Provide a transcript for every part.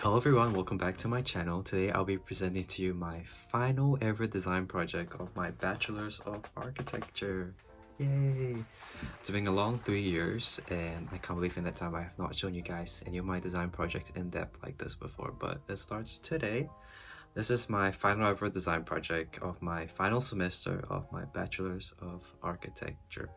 Hello everyone, welcome back to my channel. Today I'll be presenting to you my final ever design project of my Bachelor's of Architecture. Yay! It's been a long three years and I can't believe in that time I have not shown you guys any of my design projects in depth like this before, but it starts today. This is my final ever design project of my final semester of my Bachelor's of Architecture.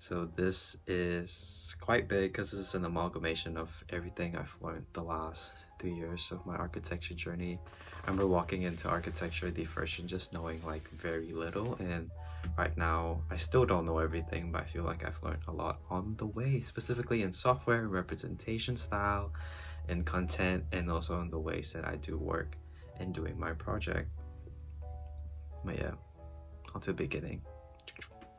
So this is quite big because this is an amalgamation of everything I've learned the last three years of my architecture journey. I remember walking into architecture the first and just knowing like very little and right now I still don't know everything but I feel like I've learned a lot on the way specifically in software, representation style, and content and also in the ways that I do work and doing my project. But yeah, on to the beginning.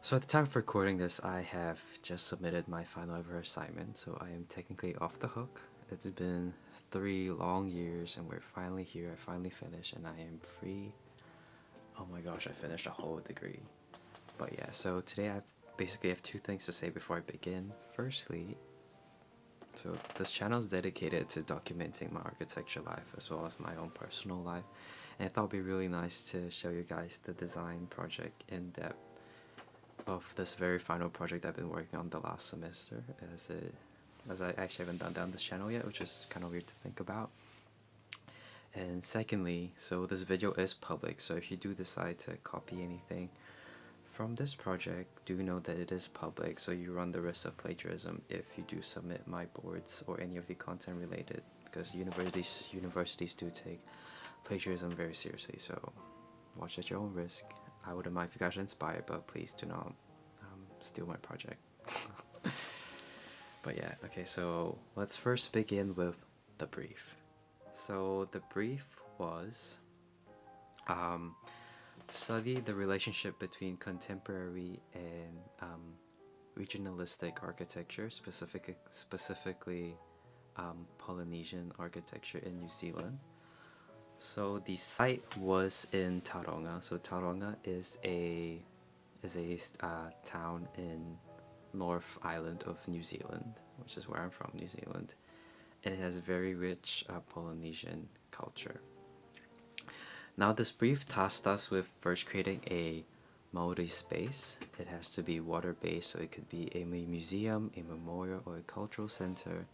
So at the time of recording this, I have just submitted my final ever assignment, so I am technically off the hook. It's been three long years and we're finally here, I finally finished and I am free. Oh my gosh, I finished a whole degree. But yeah, so today I basically have two things to say before I begin. Firstly, so this channel is dedicated to documenting my architecture life as well as my own personal life. And I thought it'd be really nice to show you guys the design project in depth of this very final project I've been working on the last semester as it as I actually haven't done on this channel yet which is kind of weird to think about and secondly so this video is public so if you do decide to copy anything from this project do know that it is public so you run the risk of plagiarism if you do submit my boards or any of the content related because universities universities do take plagiarism very seriously so watch at your own risk I wouldn't mind if you guys are inspired, but please do not um, steal my project. But yeah, okay, so let's first begin with the brief. So the brief was um, study the relationship between contemporary and um, regionalistic architecture, specific, specifically um, Polynesian architecture in New Zealand. So the site was in Tauranga. So Tauranga is a is a uh, town in North Island of New Zealand, which is where I'm from, New Zealand, and it has a very rich uh, Polynesian culture. Now this brief tasked us with first creating a Maori space. It has to be water-based, so it could be a museum, a memorial, or a cultural center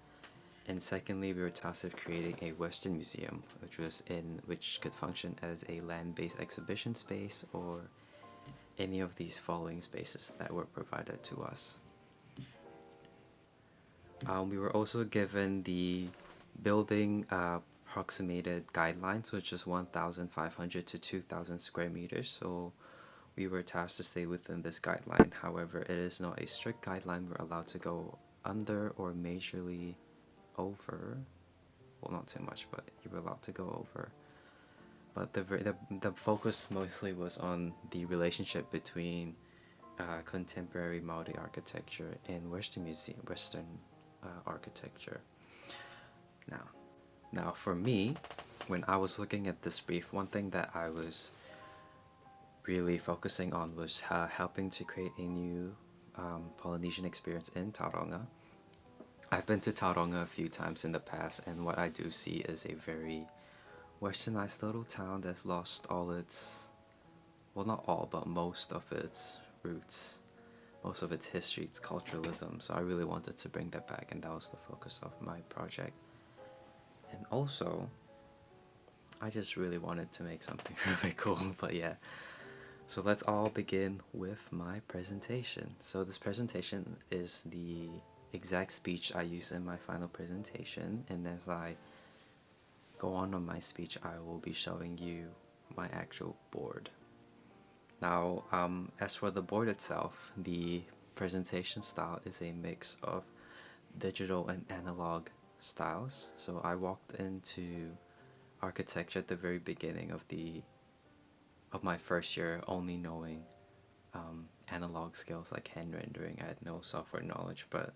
and secondly, we were tasked with creating a Western museum, which was in which could function as a land-based exhibition space or any of these following spaces that were provided to us. Um, we were also given the building uh, approximated guidelines, which is 1,500 to 2,000 square meters. So we were tasked to stay within this guideline. However, it is not a strict guideline. We're allowed to go under or majorly over. Well, not too much, but you were allowed to go over. But the, the, the focus mostly was on the relationship between uh, contemporary Maori architecture and Western museum, Western uh, architecture. Now, now for me, when I was looking at this brief, one thing that I was really focusing on was uh, helping to create a new um, Polynesian experience in Tauranga I've been to Tauranga a few times in the past and what I do see is a very westernized little town that's lost all its, well not all, but most of its roots, most of its history, its culturalism. So I really wanted to bring that back and that was the focus of my project. And also, I just really wanted to make something really cool, but yeah. So let's all begin with my presentation. So this presentation is the exact speech I use in my final presentation and as I go on on my speech I will be showing you my actual board. Now um, as for the board itself, the presentation style is a mix of digital and analog styles. So I walked into architecture at the very beginning of the of my first year only knowing um, analog skills like hand rendering. I had no software knowledge but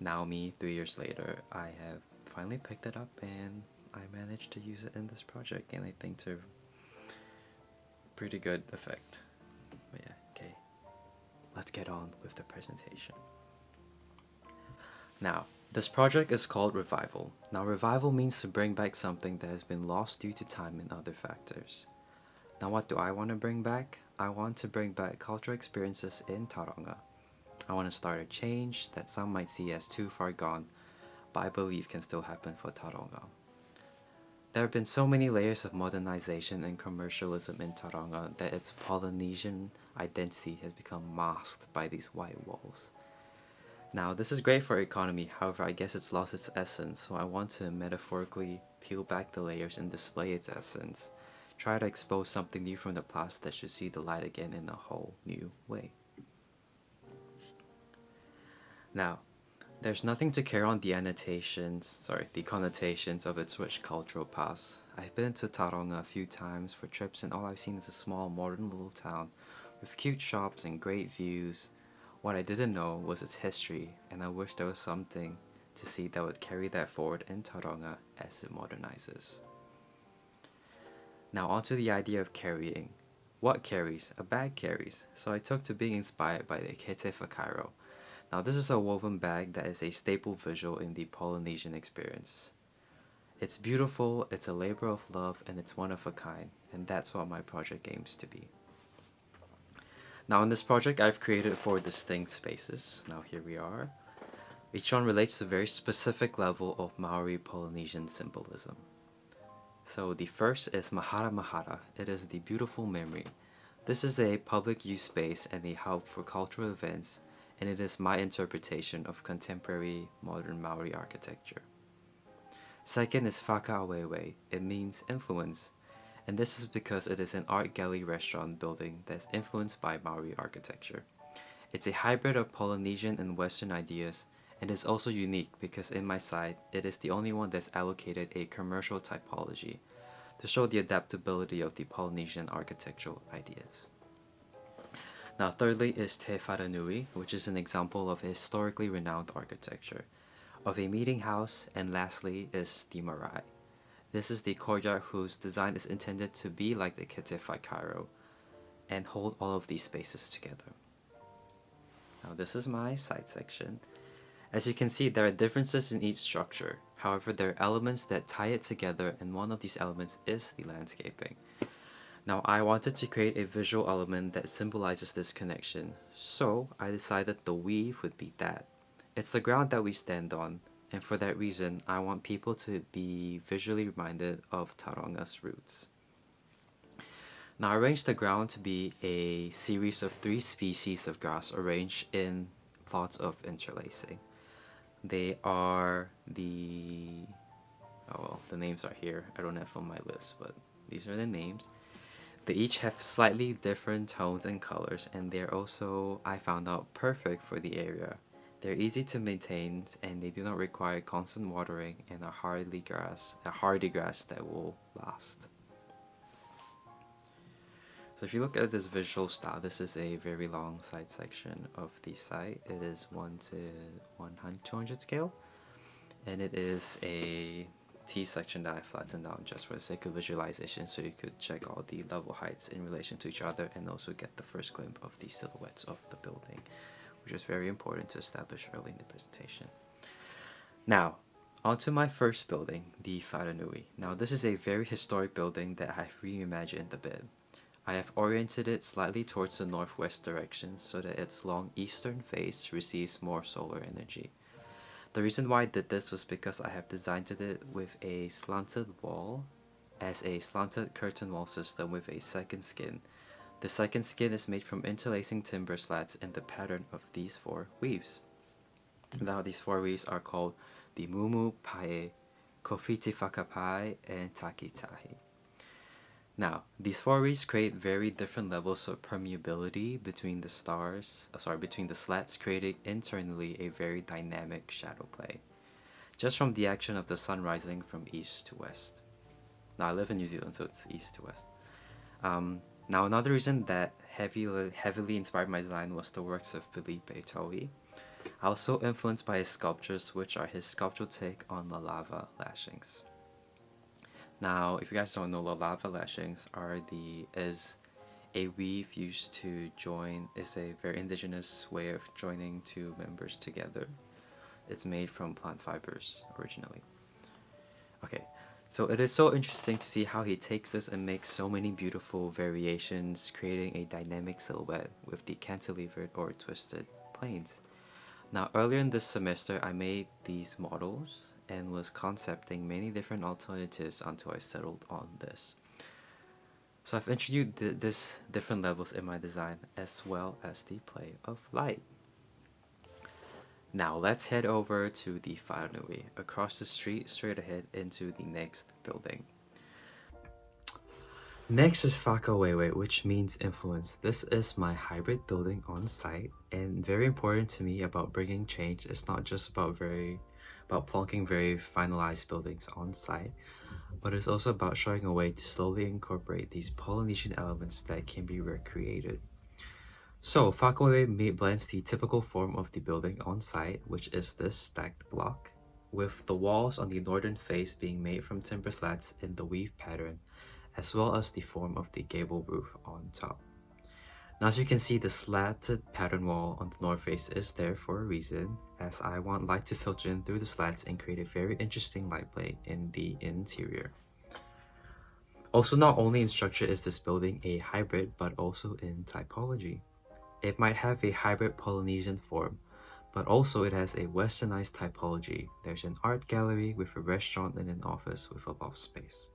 now me, three years later, I have finally picked it up and I managed to use it in this project and I think to pretty good effect. But yeah, okay, let's get on with the presentation. Now, This project is called Revival. Now, revival means to bring back something that has been lost due to time and other factors. Now, what do I want to bring back? I want to bring back cultural experiences in Tauranga. I want to start a change that some might see as too far gone, but I believe can still happen for Tauranga. There have been so many layers of modernization and commercialism in Tauranga that its Polynesian identity has become masked by these white walls. Now, this is great for economy, however, I guess it's lost its essence, so I want to metaphorically peel back the layers and display its essence. Try to expose something new from the past that should see the light again in a whole new way. Now, there's nothing to carry on the annotations, sorry, the connotations of its rich cultural past. I've been to Tauranga a few times for trips and all I've seen is a small modern little town with cute shops and great views what I didn't know was its history, and I wish there was something to see that would carry that forward in Tauranga as it modernizes. Now onto the idea of carrying. What carries? A bag carries, so I took to being inspired by the Kete Whakairo. Now this is a woven bag that is a staple visual in the Polynesian experience. It's beautiful, it's a labor of love, and it's one of a kind, and that's what my project aims to be. Now in this project I've created four distinct spaces. Now here we are. Each one relates to a very specific level of Maori Polynesian symbolism. So the first is Mahara Mahara. It is the beautiful memory. This is a public use space and a hub for cultural events and it is my interpretation of contemporary modern Maori architecture. Second is Whakaawewe. It means influence and this is because it is an art gallery restaurant building that's influenced by Maori architecture. It's a hybrid of Polynesian and Western ideas and is also unique because in my site, it is the only one that's allocated a commercial typology to show the adaptability of the Polynesian architectural ideas. Now thirdly is Te Wharenui, which is an example of historically renowned architecture, of a meeting house, and lastly is the marae. This is the courtyard whose design is intended to be like the Kete Whakairo and hold all of these spaces together. Now this is my side section. As you can see, there are differences in each structure. However, there are elements that tie it together and one of these elements is the landscaping. Now I wanted to create a visual element that symbolizes this connection, so I decided the weave would be that. It's the ground that we stand on, and for that reason, I want people to be visually reminded of Tauranga's roots. Now I arranged the ground to be a series of three species of grass arranged in plots of interlacing. They are the, oh well, the names are here. I don't have on my list, but these are the names. They each have slightly different tones and colors and they're also, I found out, perfect for the area. They're easy to maintain and they do not require constant watering and are hardy grass, a hardy grass that will last. So if you look at this visual style, this is a very long side section of the site. It is 1 to 100, 200 scale and it is a T section that I flattened down just for the sake of visualization so you could check all the level heights in relation to each other and also get the first glimpse of the silhouettes of the building which is very important to establish early in the presentation. Now, onto my first building, the Wharenui. Now this is a very historic building that I've reimagined a bit. I have oriented it slightly towards the northwest direction so that its long eastern face receives more solar energy. The reason why I did this was because I have designed it with a slanted wall as a slanted curtain wall system with a second skin the second skin is made from interlacing timber slats in the pattern of these four weaves. Now these four weaves are called the Mumu Pae, Kowhiti Whakapae, and Takitahi. Now, these four weaves create very different levels of permeability between the stars, uh, sorry, between the slats, creating internally a very dynamic shadow play, just from the action of the sun rising from east to west. Now, I live in New Zealand, so it's east to west. Um, now another reason that heavily, heavily inspired my design was the works of Filipe Tohi. I was so influenced by his sculptures which are his sculptural take on lalava lashings. Now if you guys don't know lalava lashings are the is a weave used to join is a very indigenous way of joining two members together It's made from plant fibers originally. Okay, so it is so interesting to see how he takes this and makes so many beautiful variations, creating a dynamic silhouette with the cantilevered or twisted planes. Now earlier in this semester I made these models and was concepting many different alternatives until I settled on this. So I've introduced th this different levels in my design as well as the play of light. Now let's head over to the Whanganui, across the street straight ahead into the next building. Next is Whakawewe, which means influence. This is my hybrid building on site and very important to me about bringing change. It's not just about very about plonking very finalized buildings on site, but it's also about showing a way to slowly incorporate these Polynesian elements that can be recreated. So Whakawewe blends the typical form of the building on site, which is this stacked block, with the walls on the northern face being made from timber slats in the weave pattern, as well as the form of the gable roof on top. Now as you can see, the slatted pattern wall on the north face is there for a reason, as I want light to filter in through the slats and create a very interesting light play in the interior. Also, not only in structure is this building a hybrid, but also in typology. It might have a hybrid Polynesian form, but also it has a westernized typology. There's an art gallery with a restaurant and an office with a loft space.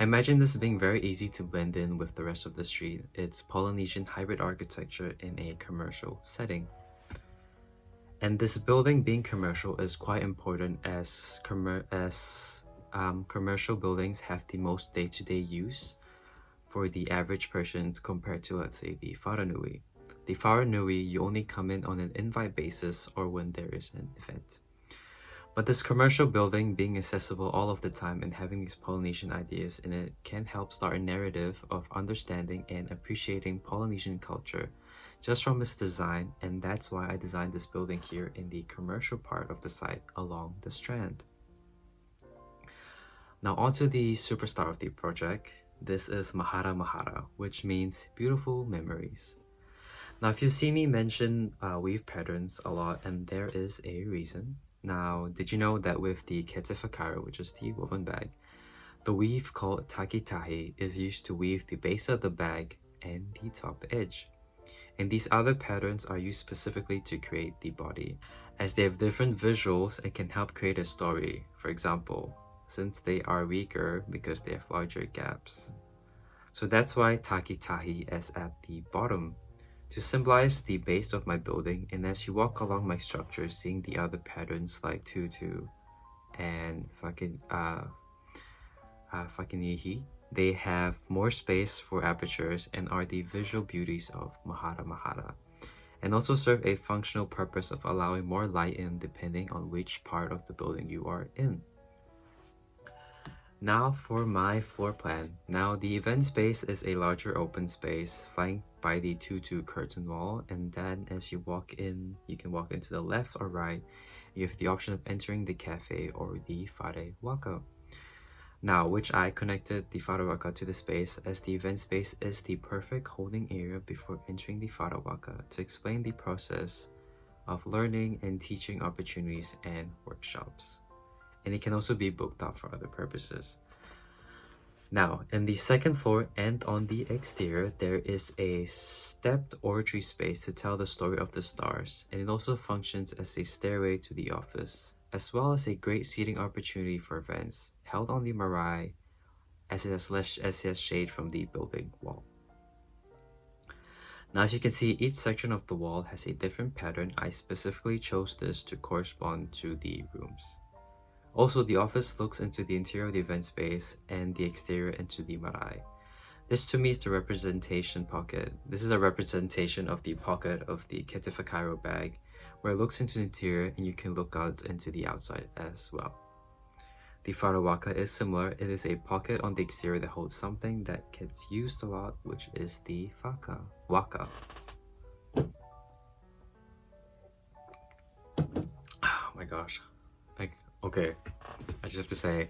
I imagine this being very easy to blend in with the rest of the street. It's Polynesian hybrid architecture in a commercial setting. And this building being commercial is quite important as, as um, commercial buildings have the most day-to-day -day use for the average person compared to let's say the Wharenui. The Wharenui, you only come in on an invite basis or when there is an event. But this commercial building being accessible all of the time and having these Polynesian ideas in it can help start a narrative of understanding and appreciating Polynesian culture just from its design and that's why I designed this building here in the commercial part of the site along the strand. Now onto the superstar of the project, this is Mahara Mahara, which means beautiful memories. Now, if you see me mention uh, weave patterns a lot, and there is a reason. Now, did you know that with the Kete Whakairo, which is the woven bag, the weave called takitahi is used to weave the base of the bag and the top edge. And these other patterns are used specifically to create the body. As they have different visuals, it can help create a story. For example, since they are weaker because they have larger gaps. So that's why Takitahi is at the bottom to symbolize the base of my building and as you walk along my structure seeing the other patterns like tutu and fucking uh, uh Whakinihi, they have more space for apertures and are the visual beauties of Mahara Mahara and also serve a functional purpose of allowing more light in depending on which part of the building you are in. Now for my floor plan. Now the event space is a larger open space flanked by the tutu curtain wall and then as you walk in, you can walk into the left or right. You have the option of entering the cafe or the Whare Waka. Now, which I connected the Whare Waka to the space as the event space is the perfect holding area before entering the Whare Waka to explain the process of learning and teaching opportunities and workshops and it can also be booked out for other purposes. Now, in the second floor and on the exterior, there is a stepped oratory space to tell the story of the stars, and it also functions as a stairway to the office, as well as a great seating opportunity for events held on the marae as it has less has shade from the building wall. Now as you can see, each section of the wall has a different pattern. I specifically chose this to correspond to the rooms. Also, the office looks into the interior of the event space and the exterior into the marae. This to me is the representation pocket. This is a representation of the pocket of the Kete Whakairo bag, where it looks into the interior and you can look out into the outside as well. The Farawaka is similar. It is a pocket on the exterior that holds something that gets used a lot, which is the faka, Waka. Oh my gosh. Okay, I just have to say,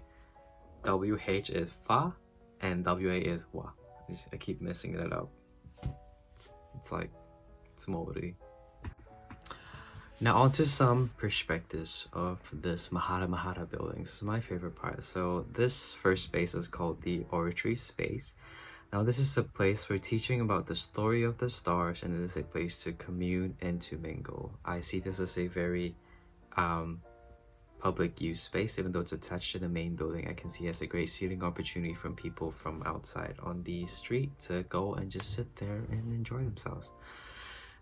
WH is fa and WA is wa. I, just, I keep messing it up. It's, it's like, it's moldy. Now on to some perspectives of this Mahara Mahara building. This is my favorite part. So this first space is called the oratory space. Now this is a place for teaching about the story of the stars and it is a place to commune and to mingle. I see this as a very um, public use space even though it's attached to the main building I can see as a great seating opportunity from people from outside on the street to go and just sit there and enjoy themselves.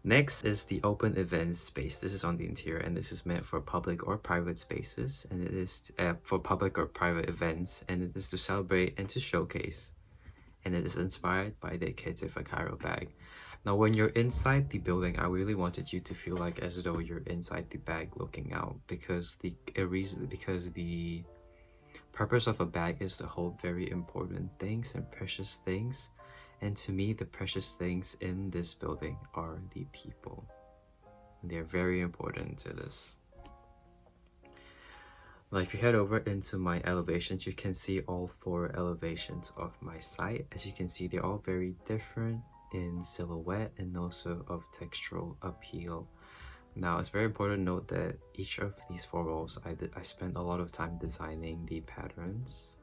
Next is the open events space. This is on the interior and this is meant for public or private spaces and it is uh, for public or private events and it is to celebrate and to showcase. And it is inspired by the Kete Whakairo bag. Now when you're inside the building, I really wanted you to feel like as though you're inside the bag looking out because the reason because the purpose of a bag is to hold very important things and precious things and to me, the precious things in this building are the people. They're very important to this. Now, if you head over into my elevations, you can see all four elevations of my site. As you can see, they're all very different in silhouette and also of textural appeal. Now, it's very important to note that each of these four walls, I, I spent a lot of time designing the patterns.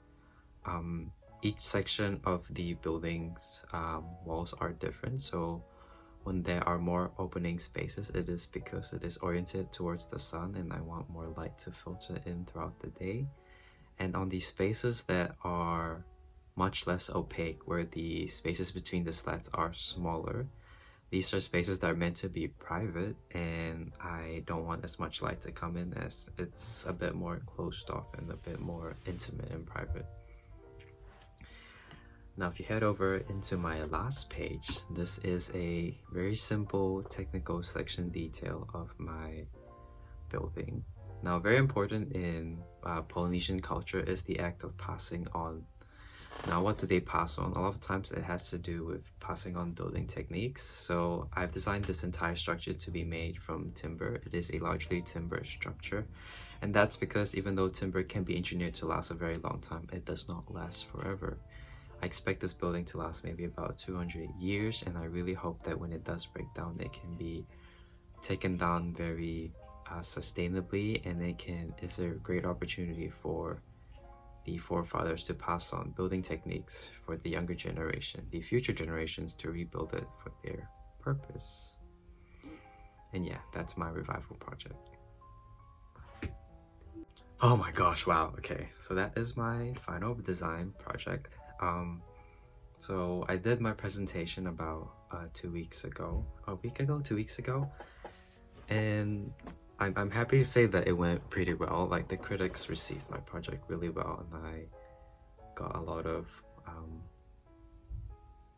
Um, each section of the building's um, walls are different so when there are more opening spaces it is because it is oriented towards the sun and I want more light to filter in throughout the day and on these spaces that are much less opaque where the spaces between the slats are smaller these are spaces that are meant to be private and I don't want as much light to come in as it's a bit more closed off and a bit more intimate and private. Now if you head over into my last page, this is a very simple technical section detail of my building. Now very important in uh, Polynesian culture is the act of passing on. Now what do they pass on? A lot of times it has to do with passing on building techniques. So I've designed this entire structure to be made from timber. It is a largely timber structure. And that's because even though timber can be engineered to last a very long time, it does not last forever. I expect this building to last maybe about 200 years and I really hope that when it does break down it can be taken down very uh, sustainably and it can is a great opportunity for the forefathers to pass on building techniques for the younger generation, the future generations to rebuild it for their purpose. And yeah, that's my revival project. Oh my gosh, wow, okay. So that is my final design project um so i did my presentation about uh, two weeks ago a week ago two weeks ago and I'm, I'm happy to say that it went pretty well. Like the critics received my project really well and i got a lot of um,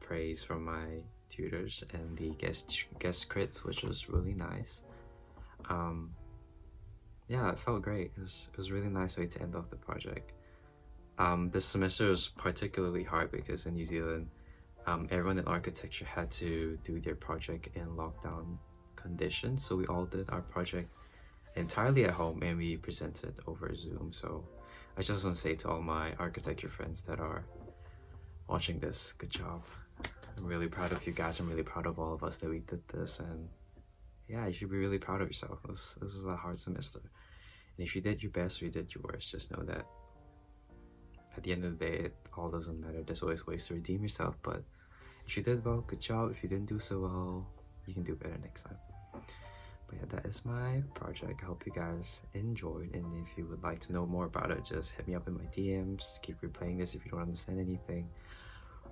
praise from my tutors and the guest guest crits which was really nice. Um yeah it felt great. It was, it was a really nice way to end off the project. Um, this semester was particularly hard because in New Zealand, um, everyone in architecture had to do their project in lockdown conditions. So we all did our project entirely at home and we presented over Zoom. So I just want to say to all my architecture friends that are watching this, good job. I'm really proud of you guys. I'm really proud of all of us that we did this. And yeah, you should be really proud of yourself. This, this was a hard semester. And if you did your best or you did your worst, just know that at the end of the day, it all doesn't matter. There's always ways to redeem yourself, but if you did well, good job. If you didn't do so well, you can do better next time. But yeah, that is my project. I hope you guys enjoyed, and if you would like to know more about it, just hit me up in my DMs. Keep replaying this if you don't understand anything.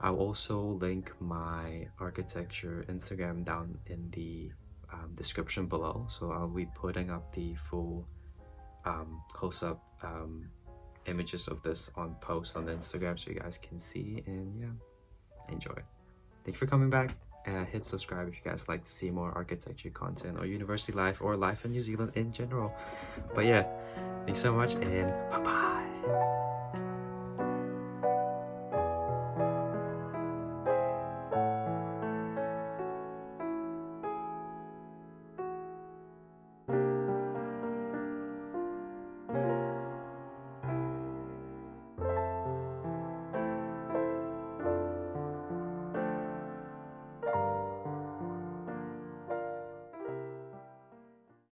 I'll also link my architecture Instagram down in the um, description below. So I'll be putting up the full um, close-up um, images of this on post on the Instagram so you guys can see and yeah, enjoy. Thank you for coming back. Uh, hit subscribe if you guys like to see more architecture content or university life or life in New Zealand in general. But yeah, thanks so much and bye-bye.